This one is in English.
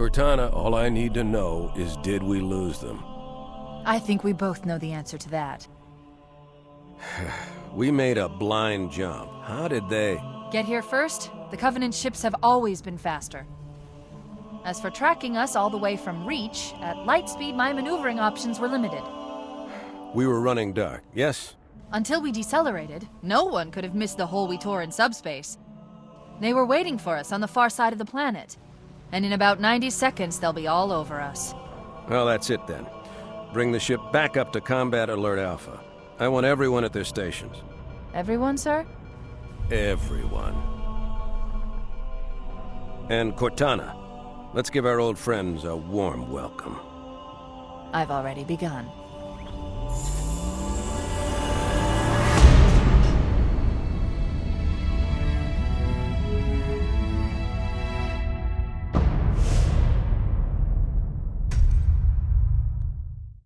Cortana, all I need to know is did we lose them? I think we both know the answer to that. We made a blind jump. How did they... Get here first? The Covenant ships have always been faster. As for tracking us all the way from Reach, at light speed my maneuvering options were limited. We were running dark, yes? Until we decelerated, no one could have missed the hole we tore in subspace. They were waiting for us on the far side of the planet. And in about 90 seconds, they'll be all over us. Well, that's it then. Bring the ship back up to Combat Alert Alpha. I want everyone at their stations. Everyone, sir? Everyone. And Cortana, let's give our old friends a warm welcome. I've already begun.